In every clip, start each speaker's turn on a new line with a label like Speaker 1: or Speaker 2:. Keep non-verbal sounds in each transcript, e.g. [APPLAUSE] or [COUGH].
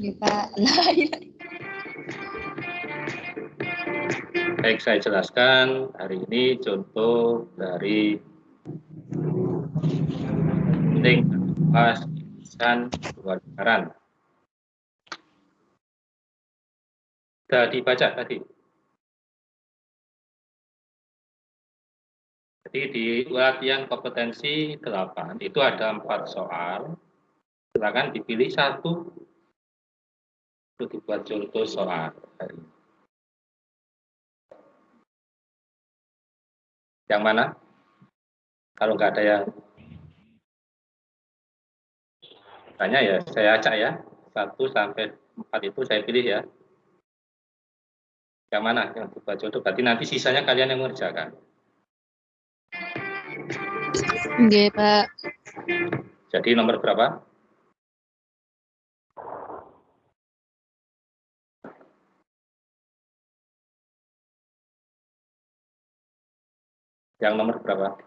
Speaker 1: Nah, iya. [LAUGHS]
Speaker 2: Baik, saya jelaskan hari ini contoh dari link pas irisan dua lingkaran. Sudah dibaca tadi. Jadi di latihan kompetensi 8 itu ada empat soal. Silakan dipilih satu untuk dibuat contoh soal. Yang mana? Kalau nggak ada yang tanya ya, saya acak ya. Satu sampai empat itu saya pilih ya. Yang mana yang dibuat contoh? Berarti nanti sisanya kalian yang mengerjakan.
Speaker 1: Oke, Pak.
Speaker 2: Jadi nomor berapa? Yang nomor berapa?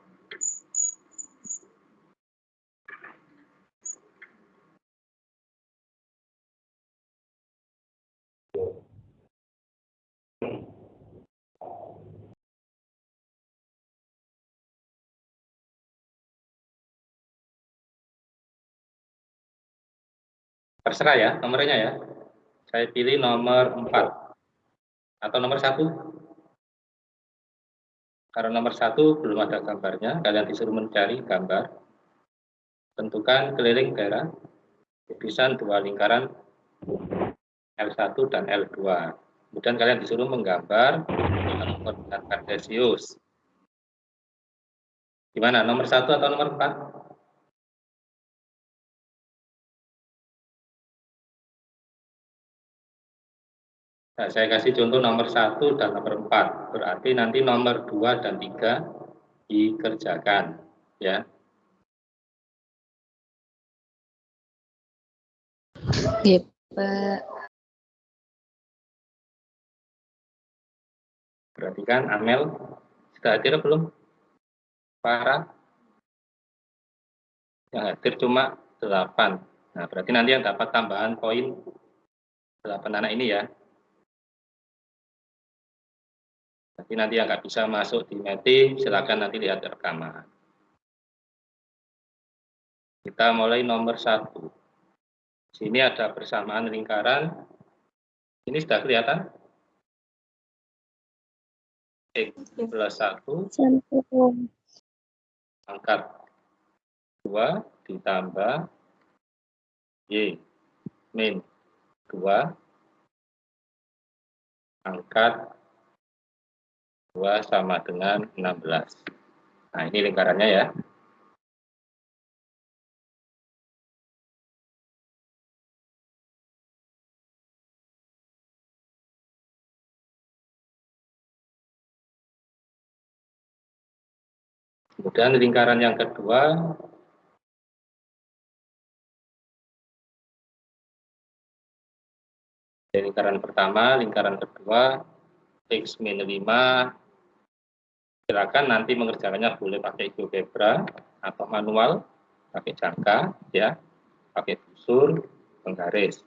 Speaker 2: Terserah ya nomornya ya. Saya pilih nomor 4 atau nomor 1. Karena nomor 1 belum ada gambarnya, kalian disuruh mencari gambar. Tentukan keliling daerah lukisan dua lingkaran L1 dan L2. Kemudian kalian disuruh menggambar koordinat kartesius. Gimana, nomor 1 atau nomor 4? Nah, saya kasih contoh nomor satu dan nomor empat. Berarti nanti nomor dua dan tiga dikerjakan. Ya.
Speaker 1: Iya, Pak.
Speaker 2: Perhatikan Amel sudah hadir belum? Para yang hadir cuma delapan. Nah, berarti nanti yang dapat tambahan poin delapan anak ini ya. Tapi nanti yang nggak bisa masuk di meeting, silakan nanti lihat rekaman. Kita mulai nomor satu. Sini ada persamaan lingkaran. Ini sudah kelihatan? X plus 1 angkat 2 ditambah Y min 2 angkat 2 sama dengan 16. Nah, ini lingkarannya ya. Kemudian lingkaran yang kedua lingkaran pertama, lingkaran kedua X min 5 silakan nanti mengerjakannya boleh pakai GeoGebra atau manual, pakai jangka, ya, pakai busur, penggaris.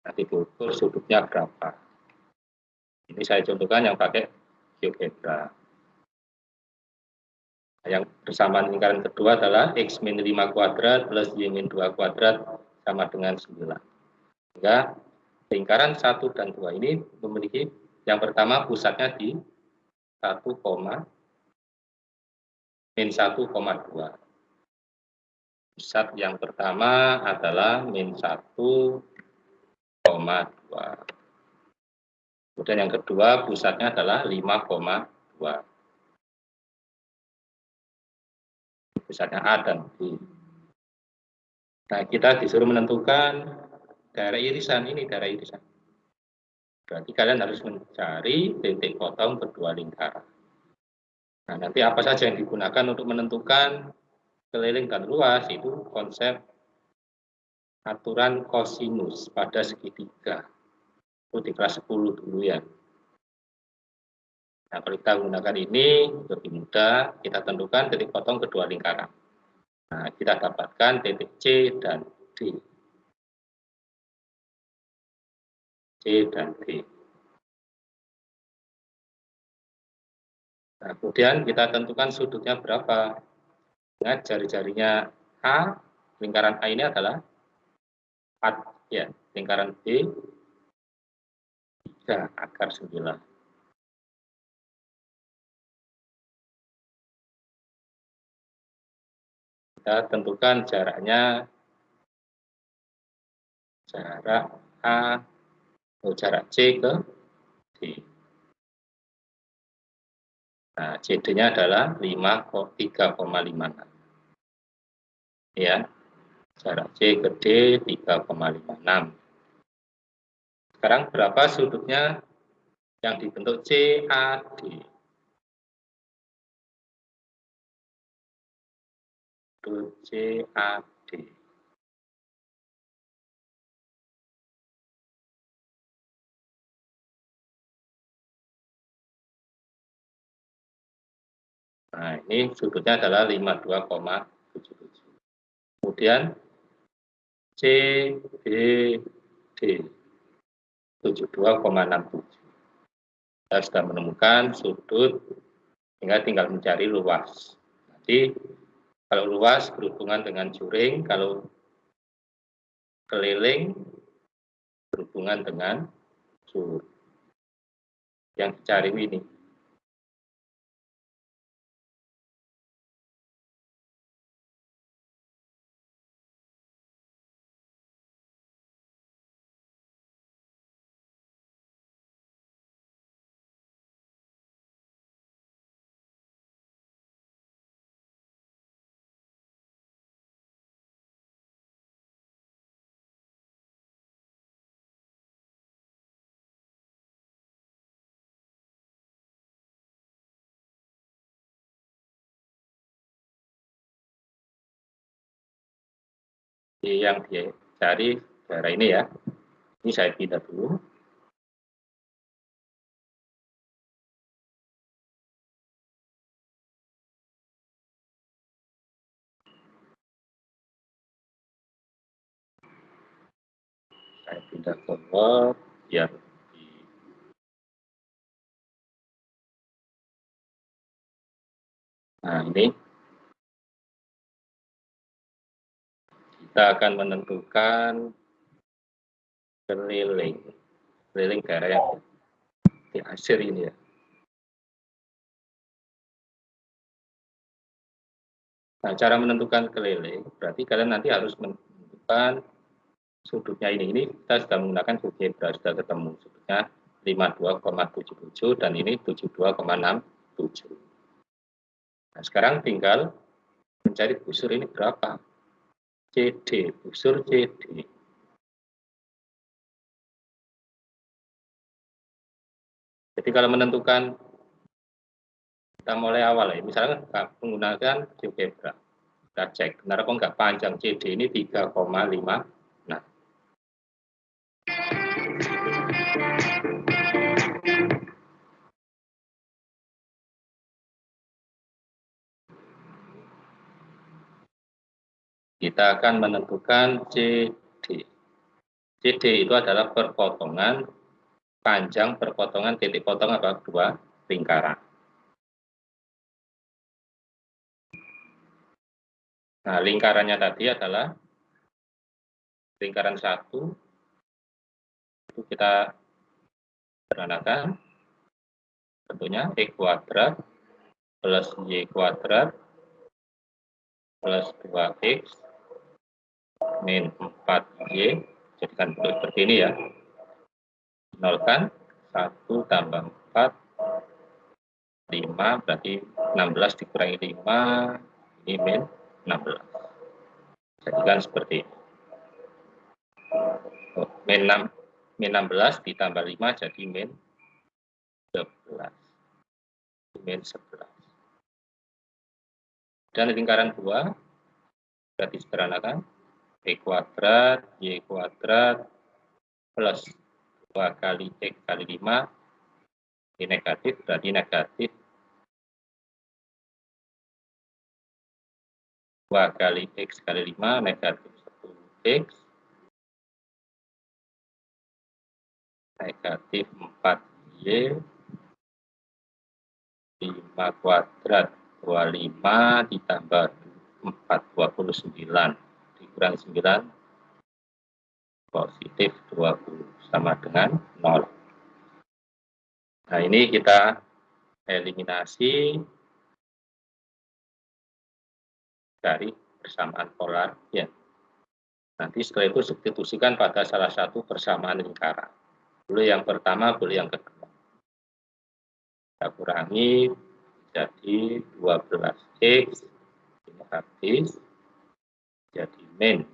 Speaker 2: Nanti diukur sudutnya berapa. Ini saya contohkan yang pakai GeoGebra. Yang bersamaan lingkaran kedua adalah X min 5 kuadrat plus Y min 2 kuadrat sama dengan 9. Sehingga lingkaran 1 dan 2 ini memiliki yang pertama pusatnya di 1, min 1,2. Pusat yang pertama adalah min 1,2. Kemudian yang kedua pusatnya adalah 5,2. Pusatnya A dan B. Nah, kita disuruh menentukan daerah irisan ini, daerah irisan. Berarti kalian harus mencari titik potong kedua lingkaran. Nah, nanti apa saja yang digunakan untuk menentukan keliling dan luas itu konsep aturan kosinus pada segitiga. Itu di kelas 10 dulu ya. Nah, kalau kita gunakan ini lebih mudah, kita tentukan titik potong kedua lingkaran. Nah, kita dapatkan titik C dan D. C dan D. Nah, kemudian kita tentukan sudutnya berapa. Ingat jari-jarinya A, lingkaran A ini adalah 4, ya, lingkaran B 3 akar 9. Kita tentukan jaraknya jarak A, jarak C ke D. Nah, CD-nya adalah 3,56. Ya, jarak C ke D 3,56. Sekarang berapa sudutnya yang dibentuk CAD? Sudut CAD. Nah, ini sudutnya adalah 52,77. Kemudian C, B, D 72,67. Kita sudah menemukan sudut, tinggal tinggal mencari luas. Jadi kalau luas berhubungan dengan juring, kalau keliling berhubungan dengan sur. Yang dicari ini. Yang dicari daerah ini ya. Ini saya pindah dulu. Saya pindah ke Word biar Nah, ini kita akan menentukan keliling keliling daerah yang di akhir ini ya. Nah, cara menentukan keliling berarti kalian nanti harus menentukan sudutnya ini. Ini kita sudah menggunakan GeoGebra, sudah ketemu sudutnya 52,77 dan ini 72,67. Nah, sekarang tinggal mencari busur ini berapa. CD, busur CD. Jadi kalau menentukan kita mulai awal ya, misalnya menggunakan GeoGebra, kita cek benar kok nggak panjang CD ini 3,5 kita akan menentukan CD. CD itu adalah perpotongan panjang perpotongan titik potong apa dua lingkaran. Nah, lingkarannya tadi adalah lingkaran satu itu kita sederhanakan tentunya e kuadrat plus y kuadrat plus 2x min 4Y jadikan bentuk seperti ini ya. Nolkan 1 tambah 4 5 berarti 16 dikurangi 5 ini min 16 jadikan seperti ini. Oh, min 6 min 16 ditambah 5 jadi min 11 min 11 dan lingkaran 2 berarti sederhanakan E kuadrat, Y kuadrat, plus 2 kali X kali 5, ini negatif, berarti negatif 2 kali X kali 5, negatif 1X, negatif 4Y 5 kuadrat 25 ditambah 4 29 dikurangi 9 positif 20 sama dengan 0 nah ini kita eliminasi dari persamaan polar ya. Nanti setelah itu substitusikan pada salah satu persamaan lingkaran. Boleh yang pertama boleh yang kedua. Kita kurangi jadi 12x ini jadi min.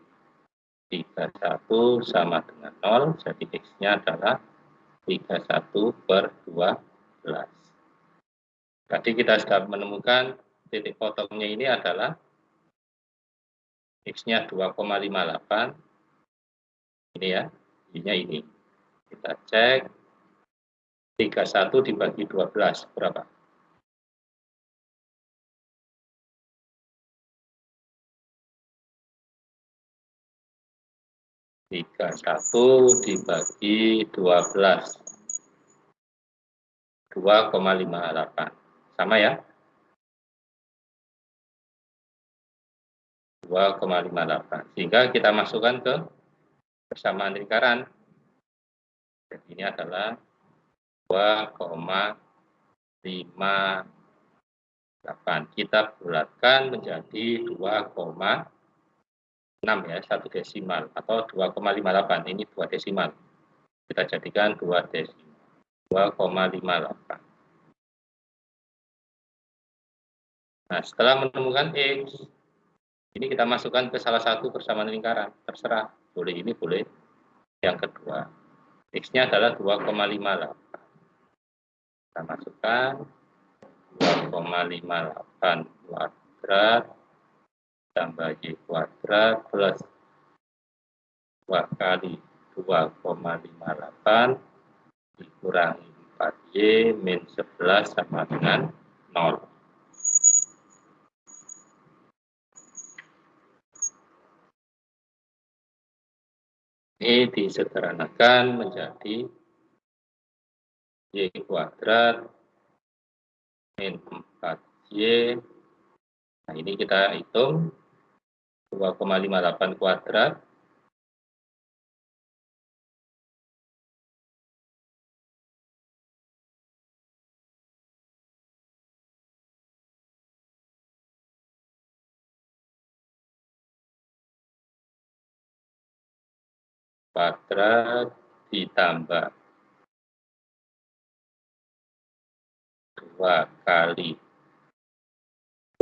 Speaker 2: 31 sama dengan 0 jadi x nya adalah 31 per 12 tadi kita sudah menemukan titik potongnya ini adalah x nya 2,58 ini ya ini ini. Kita cek 31 dibagi 12 berapa 31 dibagi 12 2,58 sama ya? 2,58 sehingga kita masukkan ke persamaan lingkaran. Jadi ini adalah 2,58 kita bulatkan menjadi 2, 6 ya, satu desimal atau 2,58 ini dua desimal. Kita jadikan dua desimal. 2,58. Nah, setelah menemukan X, ini kita masukkan ke salah satu persamaan lingkaran. Terserah, boleh ini, boleh yang kedua. X-nya adalah 2,58. Kita masukkan 2,58 kuadrat tambah Y kuadrat plus 2 kali 2,58 dikurangi 4Y min 11 sama dengan 0. Ini disederhanakan menjadi Y kuadrat min 4Y. Nah, ini kita hitung 2,58 kuadrat. Kuadrat ditambah 2 kali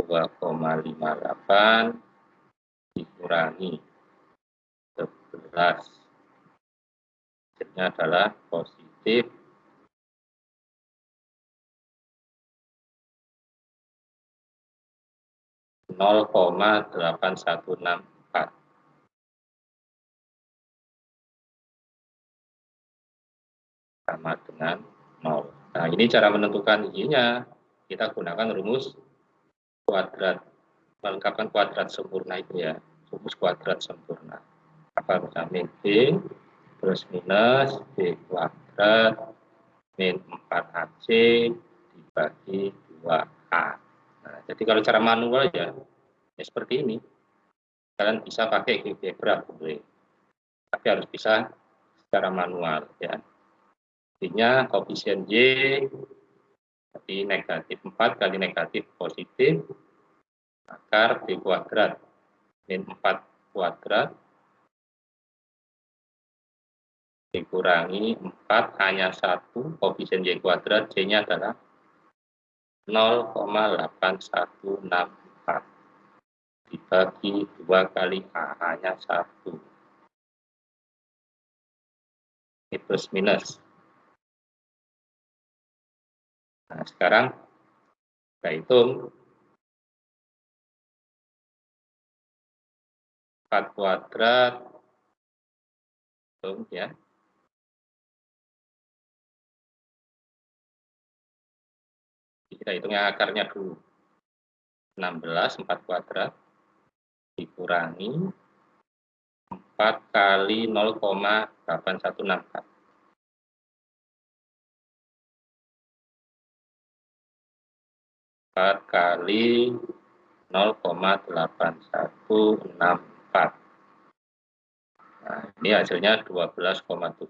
Speaker 2: 2,58 dikurangi. 11 hasilnya adalah positif. Nol koma delapan satu enam empat. Sama dengan nol. Nah ini cara menentukan y-nya kita gunakan rumus kuadrat melengkapkan kuadrat sempurna itu ya. Rumus kuadrat sempurna. Apa min b plus minus b kuadrat min 4ac dibagi 2a nah, jadi kalau cara manual ya, ya seperti ini. Kalian bisa pakai GeoGebra boleh. Tapi harus bisa secara manual ya. Artinya koefisien y jadi negatif 4 kali negatif positif akar B kuadrat. Min 4 kuadrat dikurangi 4 hanya 1 koefisien Y kuadrat. Y nya adalah 0,8164 dibagi 2 kali A hanya 1 ini plus minus. Nah sekarang kita hitung 4 kuadrat. Belum ya. Kita hitung yang akarnya dulu. 16 4 kuadrat. Dikurangi 4 kali 0,8164 4 kali 0,816 Nah, ini hasilnya 12,7.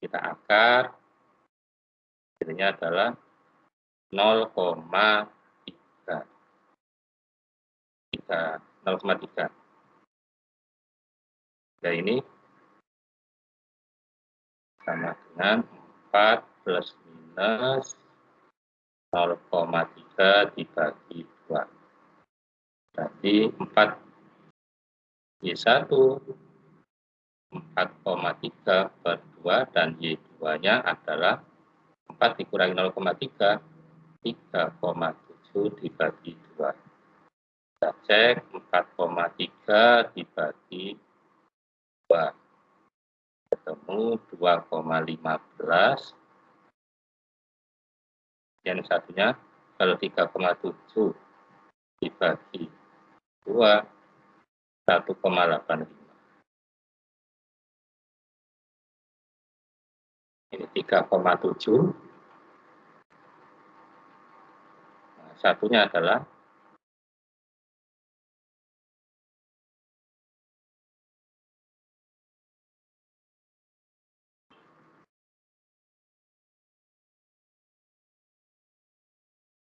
Speaker 2: Kita akar, hasilnya adalah 0,3. 0,3. Ya ini sama dengan 4 plus minus 0,3 dibagi 2. Berarti 4 Y1 4,3 per 2 dan Y2-nya adalah 4 dikurangi 0,3 3,7 dibagi 2. Kita cek 4,3 dibagi 2. Ketemu 2,15 yang satunya kalau 3,7 dibagi 2 1,85 ini 3,7 nah, satunya adalah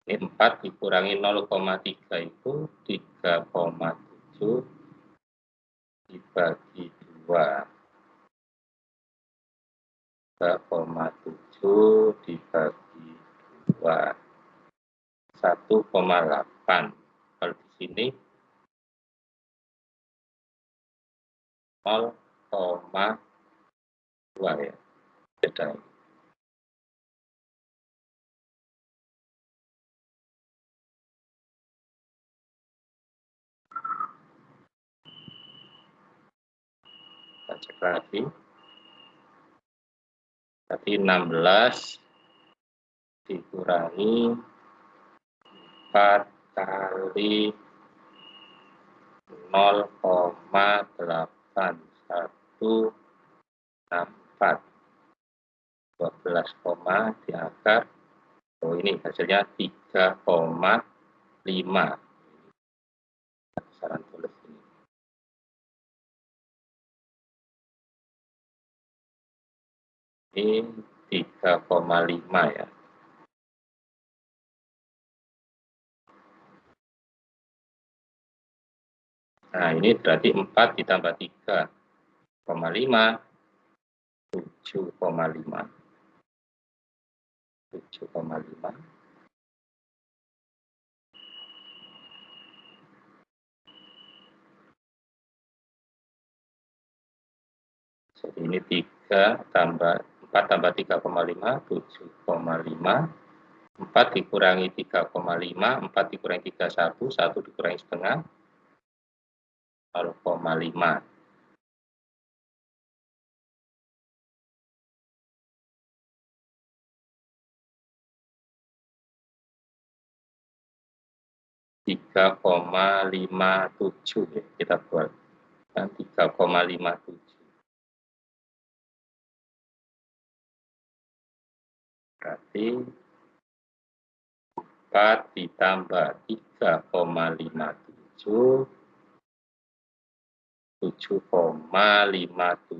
Speaker 2: Ini 4 dikurangi 0,3 itu 3,7 dibagi 2. 3,7 dibagi 2. 1,8. Kalau di sini 0,2 ya. Beda kita cek lagi berarti 16 dikurangi 4 kali 0,8164 12 koma di akar oh ini hasilnya 3,5 ini 3,5 ya. Nah, ini berarti 4 ditambah 3,5, 7,5. 7,5. Jadi ini 3 tambah 4 tambah 3,5, 7,5. 4 dikurangi 3,5, 4 dikurangi 31, 1 dikurangi setengah, 0,5. tiga koma lima tujuh ya kita buat kan tiga koma lima tujuh Berarti 4 ditambah 3,57 7,57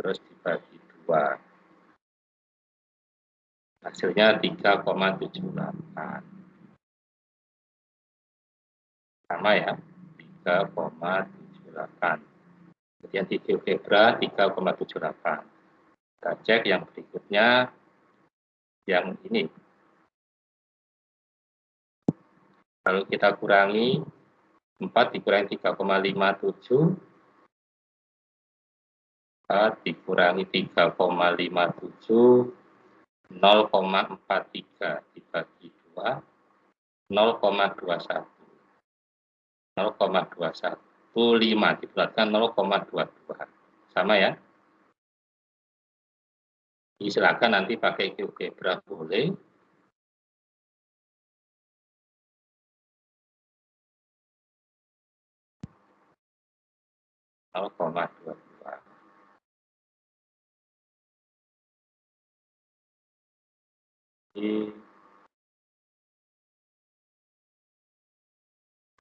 Speaker 2: terus dibagi 2 hasilnya 3,78 sama ya 3,78 kemudian di GeoGebra 3,78. Kita cek yang berikutnya, yang ini. Lalu kita kurangi, 4 dikurangi 3,57, 4 dikurangi 3,57, 0,43 dibagi 2, 0,21. 0,21. 0,5 dibulatkan 0,22 sama ya. Silakan nanti pakai GeoGebra boleh. koma dua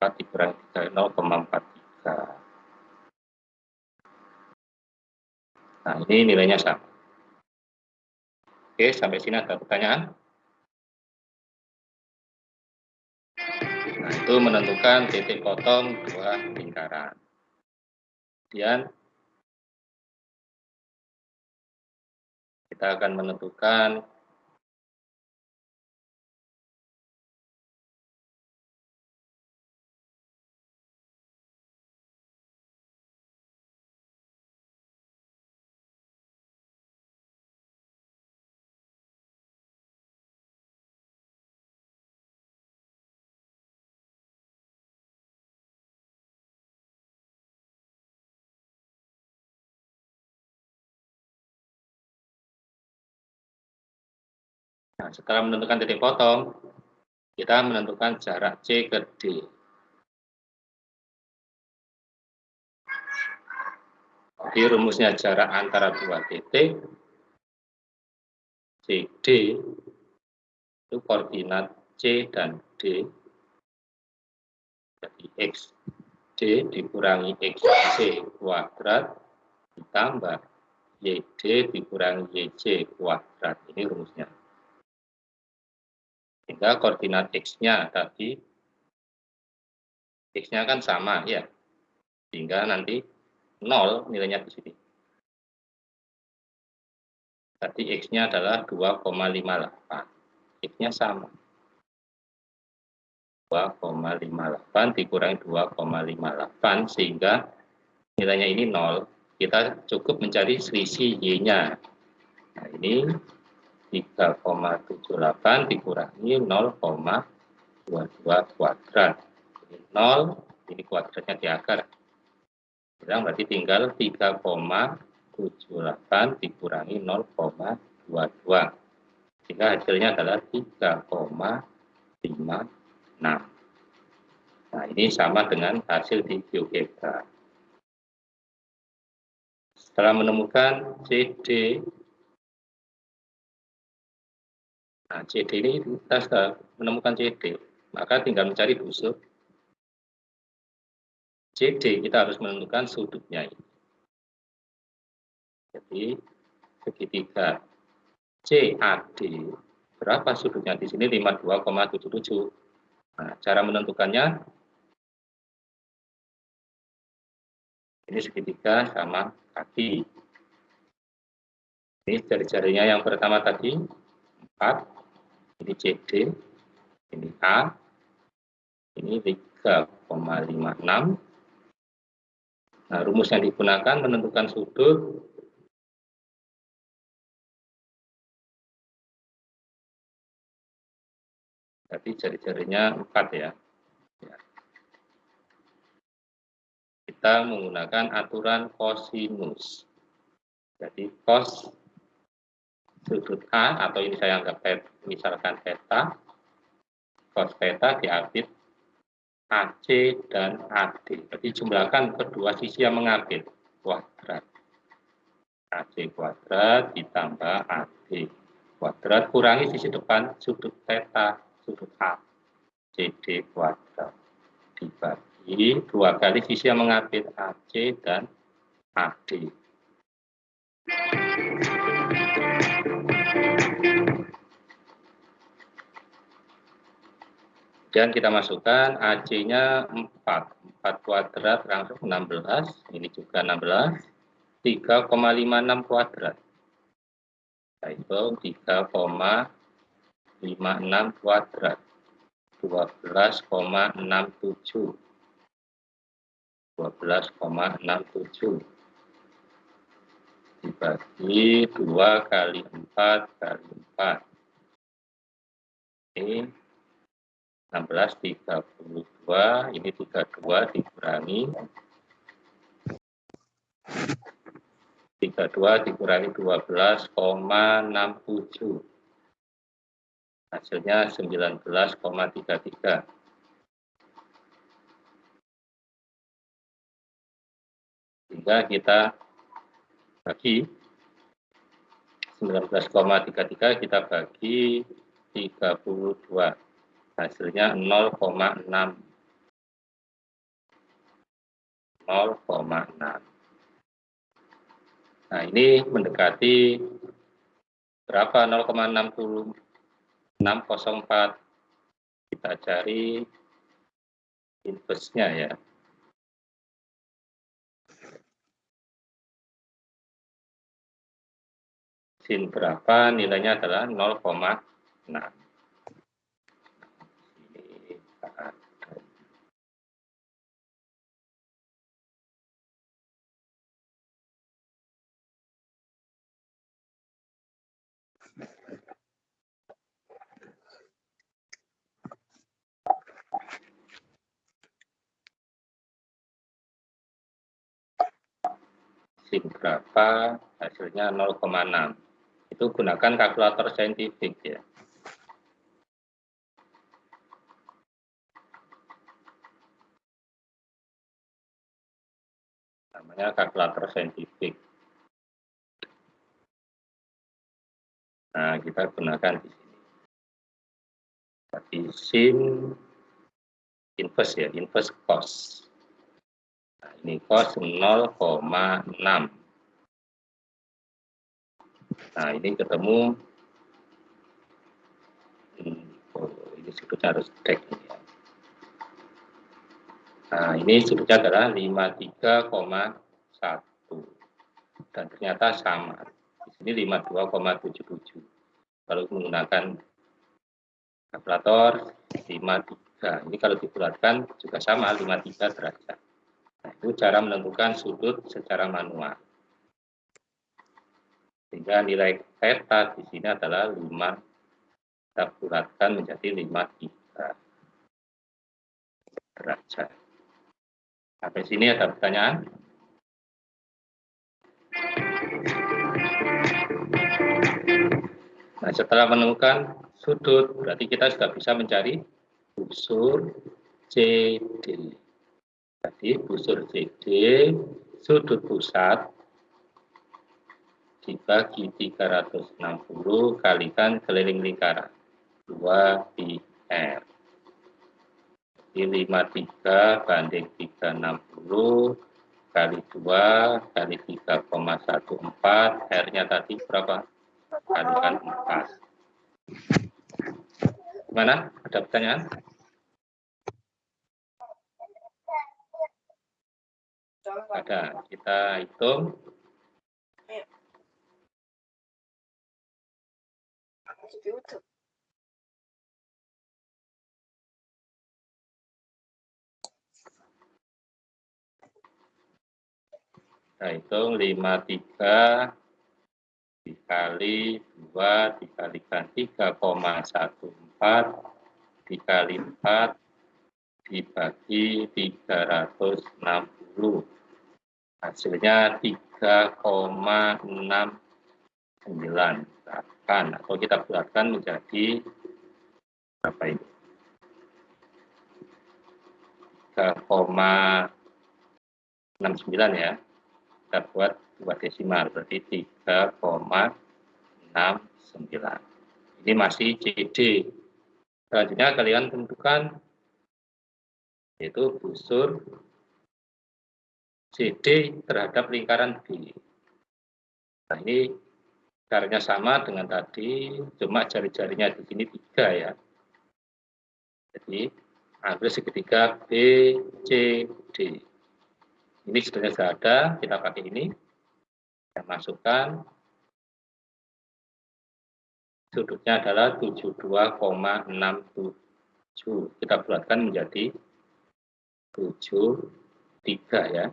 Speaker 2: 4 dikurangi 3, 0,43. Nah, ini nilainya sama. Oke, sampai sini ada pertanyaan? Nah, itu menentukan titik potong dua lingkaran. Kemudian kita akan menentukan Nah, setelah menentukan titik potong, kita menentukan jarak C ke D. Jadi rumusnya jarak antara dua titik CD itu koordinat C dan D. Jadi X D dikurangi XC kuadrat ditambah YD dikurangi YC kuadrat. Ini rumusnya. Sehingga koordinat X-nya tadi, X-nya kan sama ya. Sehingga nanti 0 nilainya di sini. Tadi X-nya adalah 2,58. X-nya sama. 2,58 dikurangi 2,58 sehingga nilainya ini 0. Kita cukup mencari selisih Y-nya. Nah, ini 3,78 dikurangi 0,22 kuadrat. Ini 0, ini kuadratnya di akar. Bilang berarti tinggal 3,78 dikurangi 0,22. Sehingga hasilnya adalah 3,56. Nah, ini sama dengan hasil di GeoGebra. Setelah menemukan CD Nah, CD ini kita sudah menemukan CD, maka tinggal mencari busur. CD kita harus menentukan sudutnya. Jadi segitiga CAD berapa sudutnya di sini 52,77. Nah, cara menentukannya ini segitiga sama kaki. Ini jari-jarinya yang pertama tadi 4 ini CD, ini A, ini 3,56. Nah, rumus yang digunakan menentukan sudut Jadi jari-jarinya 4 ya. ya. Kita menggunakan aturan kosinus. Jadi cos sudut A atau ini saya anggap misalkan theta, cos theta diapit AC dan AD. Jadi jumlahkan kedua sisi yang mengapit kuadrat. AC kuadrat ditambah AD kuadrat kurangi sisi depan sudut theta sudut A CD kuadrat dibagi dua kali sisi yang mengapit AC dan AD. Kemudian kita masukkan AC-nya 4. 4 kuadrat langsung 16. Ini juga 16. 3,56 kuadrat. Itu 3,56 kuadrat. 12,67. 12,67 dibagi 2 kali 4 kali 4 ini 16 32 ini 32 dikurangi. 32 dikurangi 12,67 hasilnya 19,33 sehingga kita bagi 19,33 kita bagi 32. Hasilnya 0,6. 0,6. Nah, ini mendekati berapa 0,604. Kita cari inverse-nya ya. Sin berapa nilainya adalah 0,6. Sin berapa hasilnya 0,6 itu gunakan kalkulator saintifik ya. Namanya kalkulator saintifik. Nah kita gunakan di sini. Tapi sin inverse ya inverse cost ini cos 0,6 nah ini ketemu. Hmm, oh, ini sudutnya harus cek ya. nah ini sudutnya adalah 53,1 dan ternyata sama. Di sini 52,77 kalau menggunakan kalkulator 53 ini kalau dibulatkan juga sama 53 derajat. Nah, itu cara menentukan sudut secara manual. Sehingga nilai theta di sini adalah 5, kita bulatkan menjadi 53 derajat. Sampai sini ada pertanyaan? Nah, setelah menemukan sudut, berarti kita sudah bisa mencari busur CD. Jadi busur CD sudut pusat dibagi 360 kalikan keliling lingkaran 2 pi R. Jadi 53 banding 360 kali 2 kali 3,14 R-nya tadi berapa? Kalikan 4. Gimana? Ada pertanyaan? Ada. Kita hitung. Kita hitung 53 dikali 2 dikalikan 3,14 dikali 4 dibagi 360 hasilnya 3,698 atau kita bulatkan menjadi berapa ini? 3,69 ya. Kita buat dua desimal berarti 3,69 ini masih CD selanjutnya kalian tentukan yaitu busur CD terhadap lingkaran B. Nah ini caranya sama dengan tadi, cuma jari-jarinya di sini tiga ya. Jadi ambil segitiga B, C. Ini sebenarnya sudah ada, kita pakai ini. Kita masukkan. Sudutnya adalah 72,67. Kita bulatkan menjadi 73 ya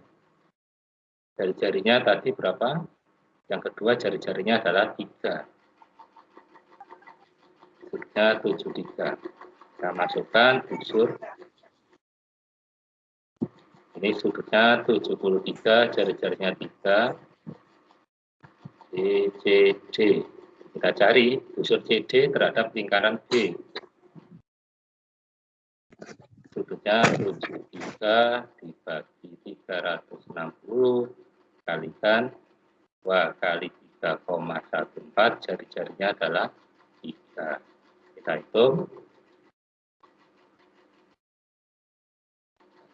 Speaker 2: jari-jarinya tadi berapa? Yang kedua jari-jarinya adalah 3. Busurnya 73. Kita masukkan busur. Ini sudutnya 73, jari-jarinya 3. D, C, D. Kita cari busur CD terhadap lingkaran B. Sudutnya 73 dibagi 360 kalikan 2 kali 3,14 jari-jarinya adalah 3 kita hitung.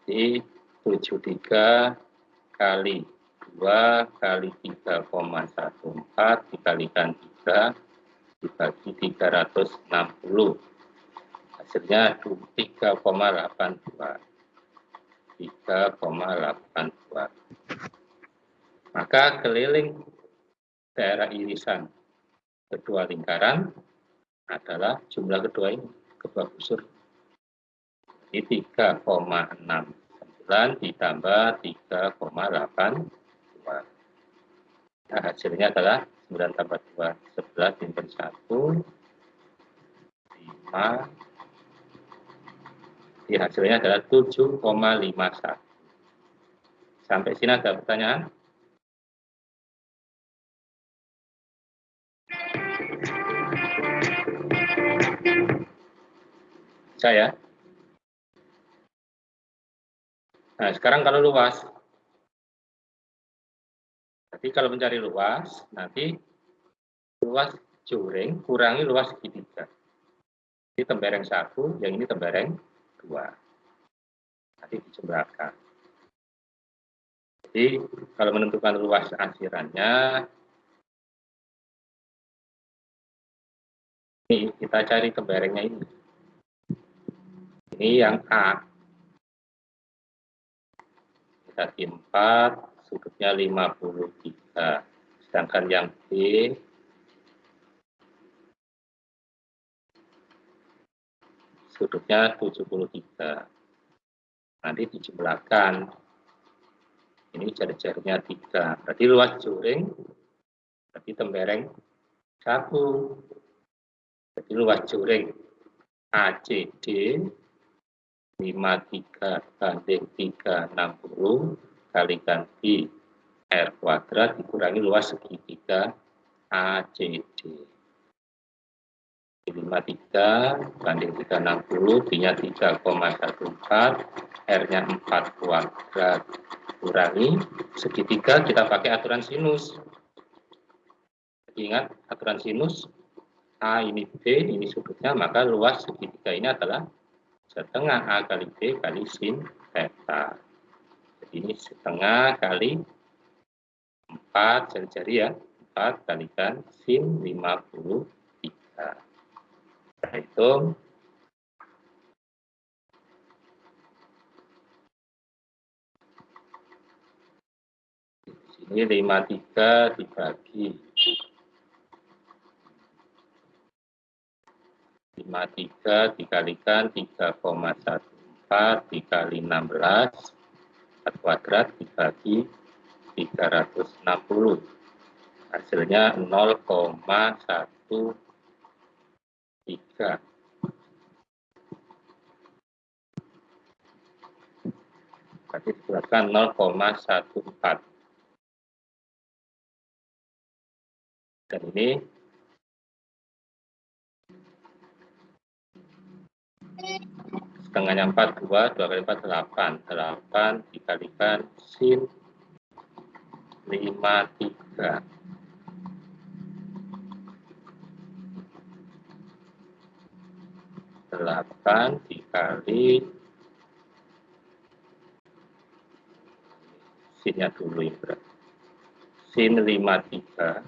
Speaker 2: Jadi 73 kali 2 kali 3,14 dikalikan 3 dibagi 360. Hasilnya 3,82. 3,82. Maka keliling daerah irisan kedua lingkaran adalah jumlah kedua ini, kedua busur. Jadi 3,69 ditambah 3,82. Nah, hasilnya adalah 9 tambah 2, 11, simpan 1, 5, di hasilnya adalah 7,51. Sampai sini ada pertanyaan? Saya. Nah, sekarang kalau luas. Jadi kalau mencari luas, nanti luas juring kurangi luas segitiga. Ini tembereng satu, yang ini tembereng dua. Nanti dijumlahkan. Jadi kalau menentukan luas asirannya, ini kita cari temberengnya ini. Ini yang A. Kita 4, sudutnya 53. Sedangkan yang B sudutnya 73. Nanti dijumlahkan. Ini jari-jarinya 3. Berarti luas juring, berarti tembereng 1. Jadi luas juring ACD 53 banding 360 kalikan B R kuadrat dikurangi luas segitiga ACD. 53 banding 360 B nya 3,14 R nya 4 kuadrat kurangi segitiga kita pakai aturan sinus ingat aturan sinus A ini B ini sudutnya maka luas segitiga ini adalah setengah A kali B kali sin theta. Jadi ini setengah kali 4 jari-jari ya. 4 kalikan sin 53 kita hitung. Di sini 53 dibagi 53 dikalikan 3,14 dikali 16 4 kuadrat dibagi 360 hasilnya 0,1 tiga. Berarti dibuatkan 0,14. Dan ini setengahnya 4, 2, 2 kali 4, 8. 8 dikalikan sin 5, 3. 8 dikali sinnya dulu ya berarti sin 53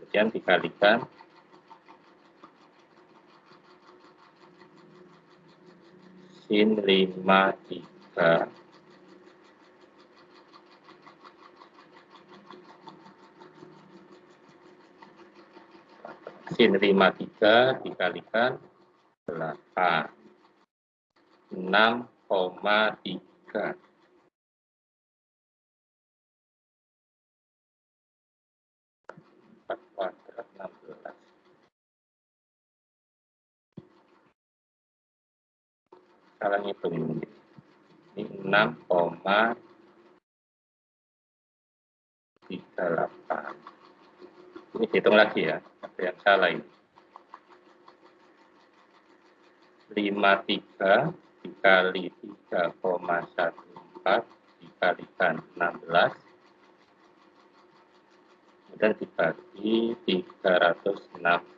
Speaker 2: kemudian dikalikan sin 53 sin 53 dikalikan 8. 6,3. 4 kuadrat 16. Salah ngitung ini. Ini 6,38. Ini hitung lagi ya yang salah ini. 53 dikali 3,14 dikalikan 16 kemudian dibagi 360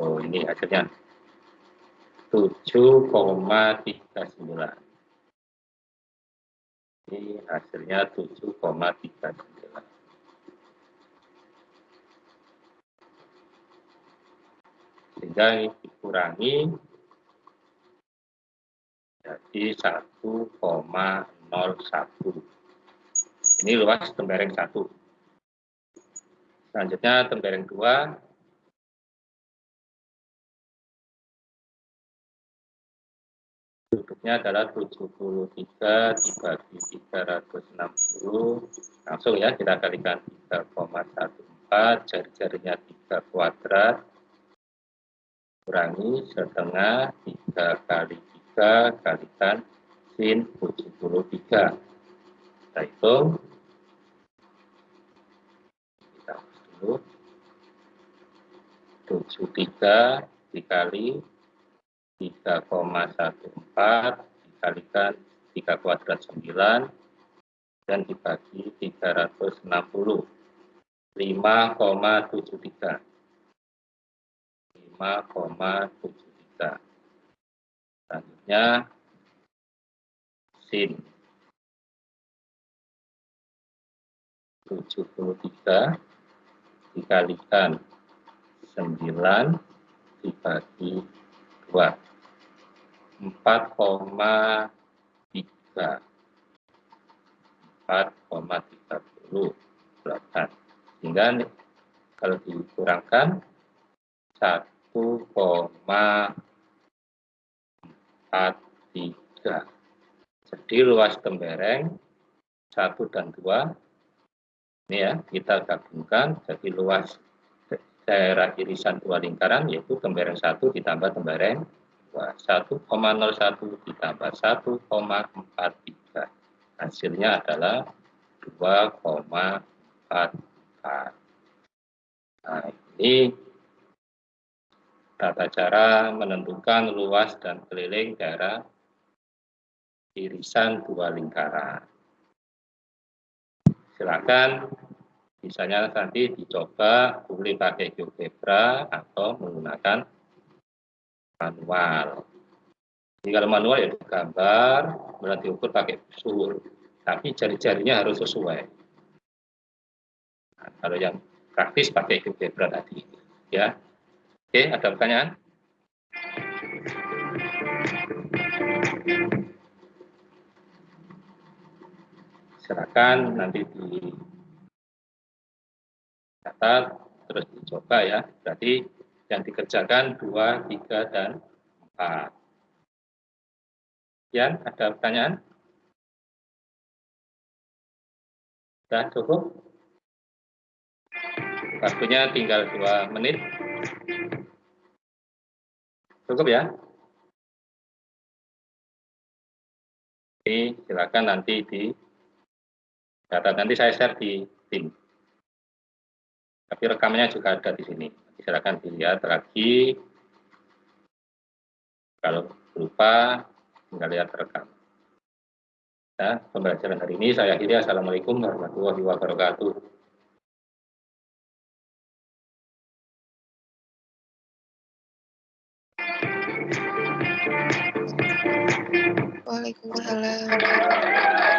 Speaker 2: Oh, ini hasilnya 7,39. Ini hasilnya 7,39. Sehingga ini dikurangi jadi 1,01. Ini luas tembereng 1. Selanjutnya tembereng 2 duduknya adalah 73 dibagi 360 langsung ya kita kalikan 3,14 jari-jarinya 3 kuadrat. Kurangi setengah 3 kali 3 kalikan sin 73 kita hitung. Kita dulu. 73 dikali 3,14 dikalikan 3 kuadrat 9 dan dibagi 360 5,73 5,73 selanjutnya sin. 73 dikalikan 9 dibagi 2 4,3 4,38 sehingga kalau dikurangkan 1,43 jadi luas tembereng 1 dan 2 ini ya kita gabungkan. Jadi luas daerah irisan dua lingkaran yaitu tembereng 1 ditambah tembereng 1,01 ditambah 1,43. Hasilnya adalah 2,44. Nah, ini tata cara menentukan luas dan keliling daerah irisan dua lingkaran. Silakan misalnya nanti dicoba boleh pakai GeoGebra atau menggunakan manual. Kalau manual ya gambar, berarti ukur pakai suhu, tapi jari-jarinya harus sesuai. Nah, kalau yang praktis pakai GeoGebra tadi, ya. Oke, ada pertanyaan? Silakan nanti di catat terus dicoba ya. Berarti yang dikerjakan 2, 3, dan 4. Ya, ada pertanyaan? Sudah cukup? Waktunya tinggal 2 menit. Cukup ya? Oke, silakan nanti di data nanti saya share di tim. Tapi rekamannya juga ada di sini silakan dilihat lagi. Kalau lupa, tinggal lihat rekam. Ya, pembelajaran hari ini saya akhiri. Assalamualaikum warahmatullahi wabarakatuh.
Speaker 3: Waalaikumsalam.